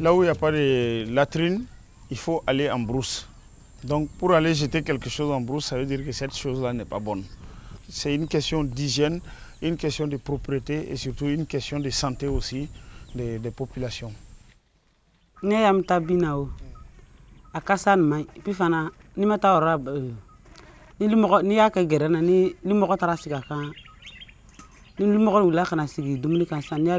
Là où il n'y a pas de latrine, il faut aller en brousse. Donc pour aller jeter quelque chose en brousse, ça veut dire que cette chose-là n'est pas bonne. C'est une question d'hygiène, une question de propreté et surtout une question de santé aussi des, populations. ne yam ta bina o a kasa nin man pi fana ni ma eh, ni limɔgɔ n'i y'a ni limɔgɔ taara sigi ni limɔgɔ wulila ka na sigi dumuni kan sisan y'a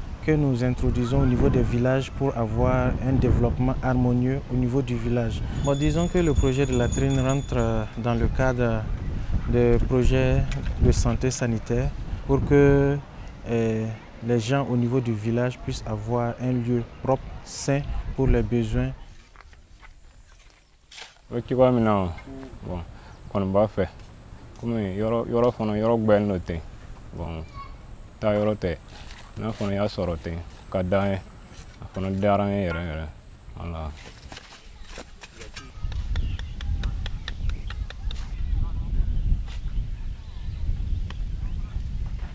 que nous introduisons au niveau des villages pour avoir un développement harmonieux au niveau du village. Disons que le projet de latrine rentre euh, dans le cadre des projets de santé sanitaire pour que eh, les gens au niveau du village puissent avoir un lieu propre, sain pour les besoins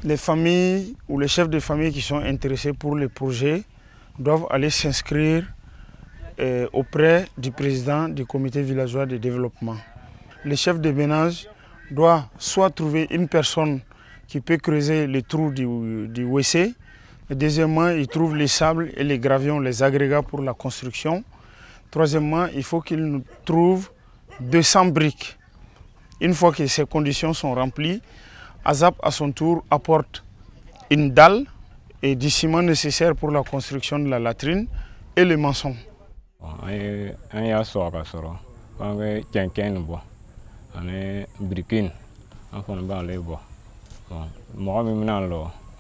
Les familles ou les chefs de famille qui sont intéressés pour le projet doivent aller s'inscrire euh, auprès du président du comité villageois de développement. Le chef de ménage doit soit trouver une personne qui peut creuser le trou du, du WC, deuxièmement, il trouve les sables et les gravions, les agrégats pour la construction. Troisièmement, il faut qu'il nous trouve 200 briques. Une fois que ces conditions sont remplies, AZAP à son tour apporte une dalle et du ciment nécessaire pour la construction de la latrine et le maçon.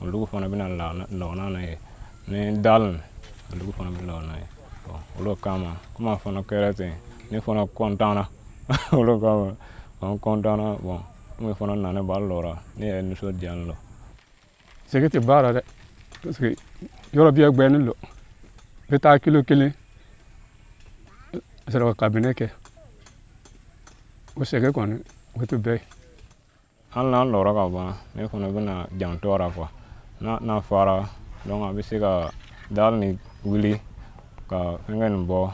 Bon an ye an y'a sɔrɔ ka sɔrɔ k'an bɛ cɛncɛn nin bɔ ani biriki nin an fana b'ale bɔ bon mɔgɔ min bɛna lɔ olu fana bɛna lɔ n'a ye ni dali nin olu fana bɛ lɔ n'a ye bon olu kama komi a fana kɛra ten ne fana kɔntanna olu kama an kɔntanna bon komi fana nana b'a lɔra ne yɛrɛ nisɔndiya n lɔ sɛgɛ tɛ baara dɛ parce que yɔrɔ bɛɛ gbɛnnen don n bɛ taa kilo kelen sɔrɔ ka kabinɛ kɛ o sɛgɛ kɔni o tɛ bɛɛ ye hali n'a lɔra ka ban ne fana bɛna jantɔ la kuwa n'a n'a fara a bɛ se ka dali ni wuli ka fɛngɛ nin bɔ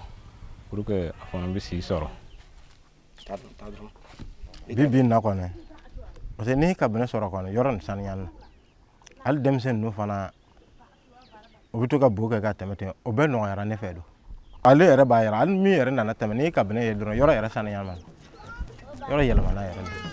pour que a fana bɛ si sɔrɔ bi bi na kɔni parce que n'i kabinɛ sɔrɔ kɔni yɔrɔ nin saniyali hali denmisɛn ninnu fana u bɛ to ka bo kɛ ka tɛmɛ ten o bɛɛ nɔgɔyara ne fɛ don ale yɛrɛ b'a yɛrɛ hali min yɛrɛ nana tɛmɛ n'i kabinɛ ye dɔrɔn yɔrɔ yɛrɛ saniyali ma yɔrɔ yɛlɛmana yɛrɛ de